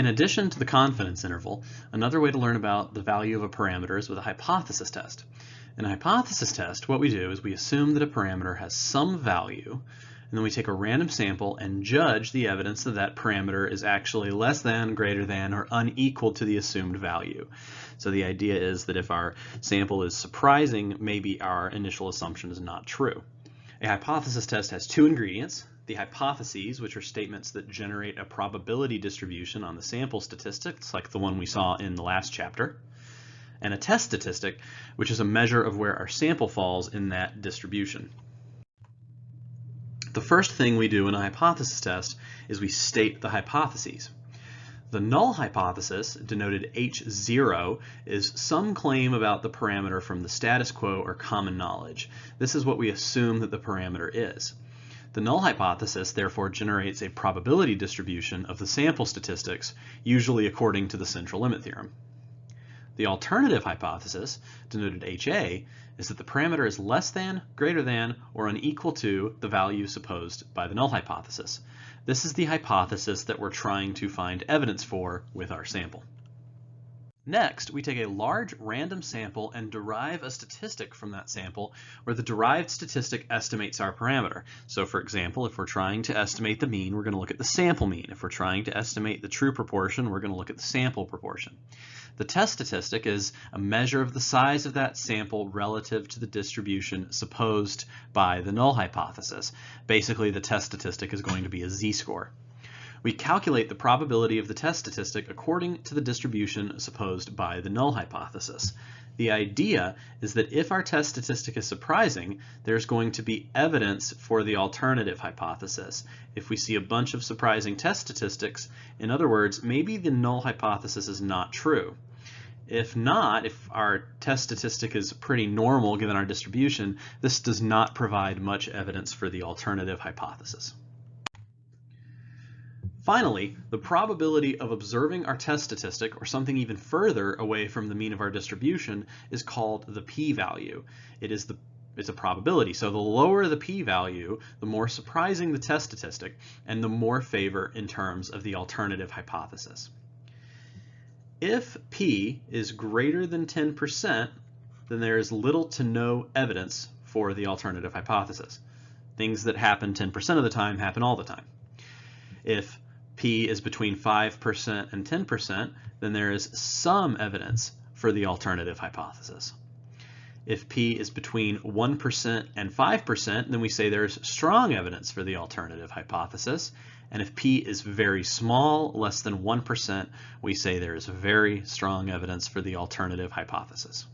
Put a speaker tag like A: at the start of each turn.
A: In addition to the confidence interval, another way to learn about the value of a parameter is with a hypothesis test. In a hypothesis test, what we do is we assume that a parameter has some value, and then we take a random sample and judge the evidence that that parameter is actually less than, greater than, or unequal to the assumed value. So the idea is that if our sample is surprising, maybe our initial assumption is not true. A hypothesis test has two ingredients, the hypotheses, which are statements that generate a probability distribution on the sample statistics, like the one we saw in the last chapter, and a test statistic, which is a measure of where our sample falls in that distribution. The first thing we do in a hypothesis test is we state the hypotheses. The null hypothesis, denoted H0, is some claim about the parameter from the status quo or common knowledge. This is what we assume that the parameter is. The null hypothesis therefore generates a probability distribution of the sample statistics, usually according to the central limit theorem. The alternative hypothesis, denoted HA, is that the parameter is less than, greater than, or unequal to the value supposed by the null hypothesis. This is the hypothesis that we're trying to find evidence for with our sample. Next, we take a large random sample and derive a statistic from that sample where the derived statistic estimates our parameter. So for example, if we're trying to estimate the mean, we're going to look at the sample mean. If we're trying to estimate the true proportion, we're going to look at the sample proportion. The test statistic is a measure of the size of that sample relative to the distribution supposed by the null hypothesis. Basically, the test statistic is going to be a z-score. We calculate the probability of the test statistic according to the distribution supposed by the null hypothesis. The idea is that if our test statistic is surprising, there's going to be evidence for the alternative hypothesis. If we see a bunch of surprising test statistics, in other words, maybe the null hypothesis is not true. If not, if our test statistic is pretty normal given our distribution, this does not provide much evidence for the alternative hypothesis. Finally, the probability of observing our test statistic or something even further away from the mean of our distribution is called the p-value. It is the it's a probability. So the lower the p-value, the more surprising the test statistic and the more favor in terms of the alternative hypothesis. If p is greater than 10%, then there is little to no evidence for the alternative hypothesis. Things that happen 10% of the time happen all the time. If p is between 5% and 10%, then there is some evidence for the alternative hypothesis. If p is between 1% and 5%, then we say there's strong evidence for the alternative hypothesis. And if p is very small, less than 1%, we say there is very strong evidence for the alternative hypothesis.